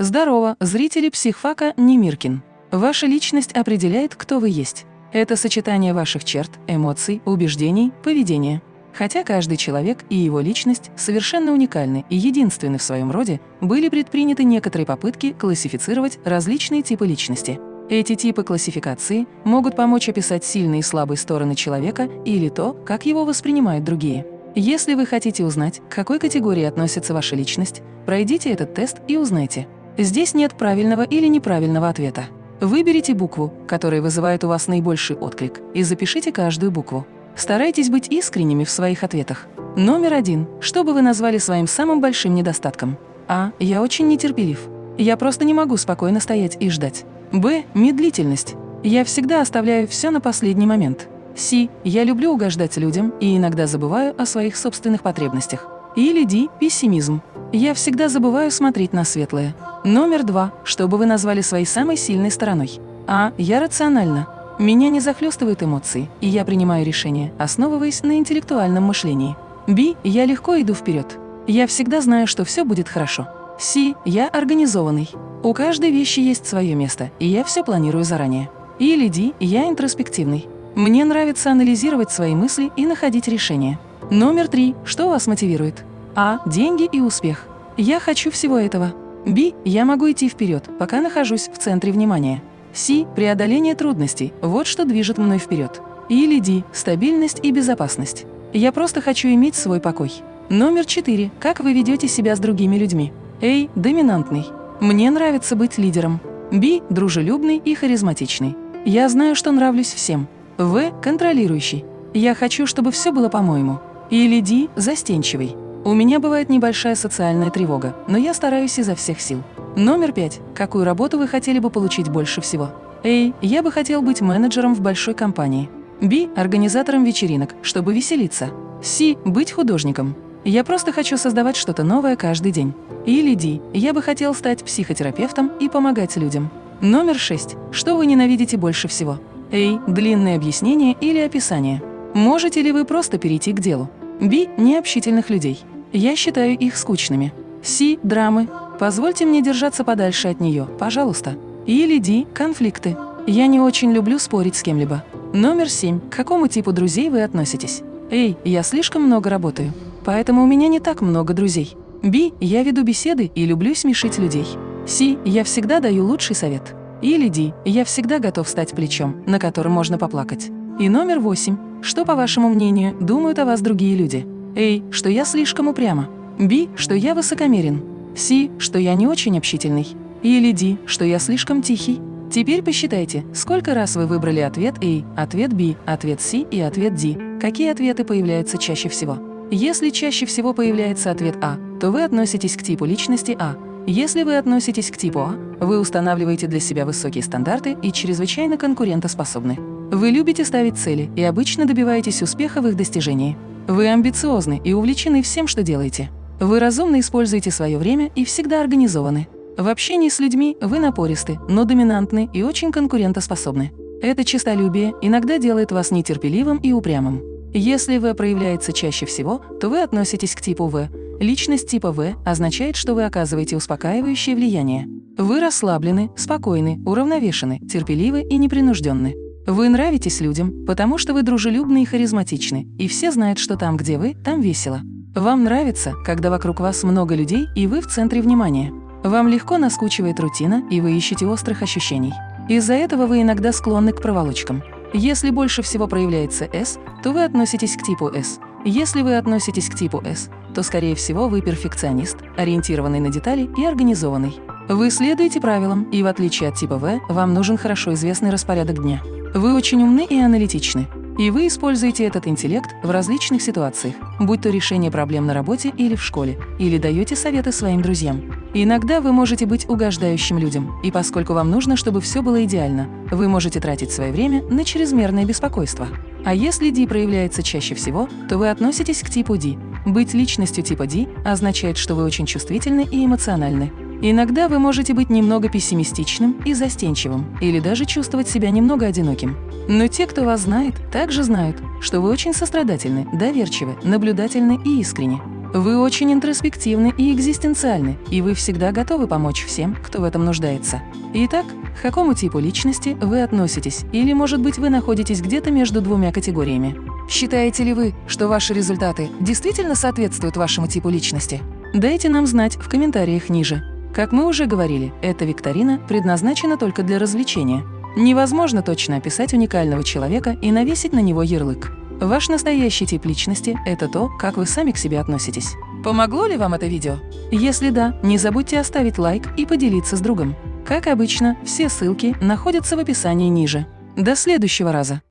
Здорово, зрители психфака Немиркин. Ваша личность определяет, кто вы есть. Это сочетание ваших черт, эмоций, убеждений, поведения. Хотя каждый человек и его личность совершенно уникальны и единственны в своем роде, были предприняты некоторые попытки классифицировать различные типы личности. Эти типы классификации могут помочь описать сильные и слабые стороны человека или то, как его воспринимают другие. Если вы хотите узнать, к какой категории относится ваша личность, пройдите этот тест и узнайте. Здесь нет правильного или неправильного ответа. Выберите букву, которая вызывает у вас наибольший отклик, и запишите каждую букву. Старайтесь быть искренними в своих ответах. Номер один. Что бы вы назвали своим самым большим недостатком? А. Я очень нетерпелив. Я просто не могу спокойно стоять и ждать. Б. Медлительность. Я всегда оставляю все на последний момент. С. Я люблю угождать людям и иногда забываю о своих собственных потребностях. Или Д. Пессимизм. Я всегда забываю смотреть на светлое. Номер два. Что бы вы назвали своей самой сильной стороной? А. Я рациональна. Меня не захлестывают эмоции, и я принимаю решения, основываясь на интеллектуальном мышлении. Б. Я легко иду вперед. Я всегда знаю, что все будет хорошо. С. Я организованный. У каждой вещи есть свое место, и я все планирую заранее. Или Ди, я интроспективный. Мне нравится анализировать свои мысли и находить решения. Номер три. Что вас мотивирует? А. Деньги и успех. Я хочу всего этого. Б. Я могу идти вперед, пока нахожусь в центре внимания. С. Преодоление трудностей. Вот что движет мной вперед. Или Д. Стабильность и безопасность. Я просто хочу иметь свой покой. Номер четыре. Как вы ведете себя с другими людьми? A. Доминантный. Мне нравится быть лидером. B. Дружелюбный и харизматичный. Я знаю, что нравлюсь всем. В. Контролирующий. Я хочу, чтобы все было по-моему. Или D. Застенчивый. У меня бывает небольшая социальная тревога, но я стараюсь изо всех сил. Номер пять. Какую работу вы хотели бы получить больше всего? A. Я бы хотел быть менеджером в большой компании. B. Организатором вечеринок, чтобы веселиться. С. Быть художником. Я просто хочу создавать что-то новое каждый день. Или Ди, я бы хотел стать психотерапевтом и помогать людям. Номер 6. Что вы ненавидите больше всего? A. Длинные объяснения или описание. Можете ли вы просто перейти к делу? B. Необщительных людей. Я считаю их скучными. С. Драмы. Позвольте мне держаться подальше от нее, пожалуйста. Или Ди. Конфликты. Я не очень люблю спорить с кем-либо. Номер 7. К какому типу друзей вы относитесь? Эй, я слишком много работаю поэтому у меня не так много друзей. Би, я веду беседы и люблю смешить людей. Си, я всегда даю лучший совет. Или Ди, я всегда готов стать плечом, на котором можно поплакать. И номер восемь. Что, по вашему мнению, думают о вас другие люди? Эй, что я слишком упряма. Би, что я высокомерен. Си, что я не очень общительный. Или Ди, что я слишком тихий. Теперь посчитайте, сколько раз вы выбрали ответ A, ответ B, ответ C и ответ D. Какие ответы появляются чаще всего? Если чаще всего появляется ответ А, то вы относитесь к типу личности А. Если вы относитесь к типу А, вы устанавливаете для себя высокие стандарты и чрезвычайно конкурентоспособны. Вы любите ставить цели и обычно добиваетесь успеха в их достижении. Вы амбициозны и увлечены всем, что делаете. Вы разумно используете свое время и всегда организованы. В общении с людьми вы напористы, но доминантны и очень конкурентоспособны. Это честолюбие иногда делает вас нетерпеливым и упрямым. Если В проявляется чаще всего, то вы относитесь к типу В. Личность типа В означает, что вы оказываете успокаивающее влияние. Вы расслаблены, спокойны, уравновешены, терпеливы и непринужденны. Вы нравитесь людям, потому что вы дружелюбны и харизматичны, и все знают, что там, где вы, там весело. Вам нравится, когда вокруг вас много людей, и вы в центре внимания. Вам легко наскучивает рутина, и вы ищете острых ощущений. Из-за этого вы иногда склонны к проволочкам. Если больше всего проявляется S, то вы относитесь к типу S. Если вы относитесь к типу S, то, скорее всего, вы перфекционист, ориентированный на детали и организованный. Вы следуете правилам, и в отличие от типа V, вам нужен хорошо известный распорядок дня. Вы очень умны и аналитичны. И вы используете этот интеллект в различных ситуациях, будь то решение проблем на работе или в школе, или даете советы своим друзьям. Иногда вы можете быть угождающим людям, и поскольку вам нужно, чтобы все было идеально, вы можете тратить свое время на чрезмерное беспокойство. А если D проявляется чаще всего, то вы относитесь к типу D. Быть личностью типа D означает, что вы очень чувствительны и эмоциональны, Иногда вы можете быть немного пессимистичным и застенчивым, или даже чувствовать себя немного одиноким. Но те, кто вас знает, также знают, что вы очень сострадательны, доверчивы, наблюдательны и искренни. Вы очень интроспективны и экзистенциальны, и вы всегда готовы помочь всем, кто в этом нуждается. Итак, к какому типу личности вы относитесь, или, может быть, вы находитесь где-то между двумя категориями? Считаете ли вы, что ваши результаты действительно соответствуют вашему типу личности? Дайте нам знать в комментариях ниже. Как мы уже говорили, эта викторина предназначена только для развлечения. Невозможно точно описать уникального человека и навесить на него ярлык. Ваш настоящий тип личности – это то, как вы сами к себе относитесь. Помогло ли вам это видео? Если да, не забудьте оставить лайк и поделиться с другом. Как обычно, все ссылки находятся в описании ниже. До следующего раза!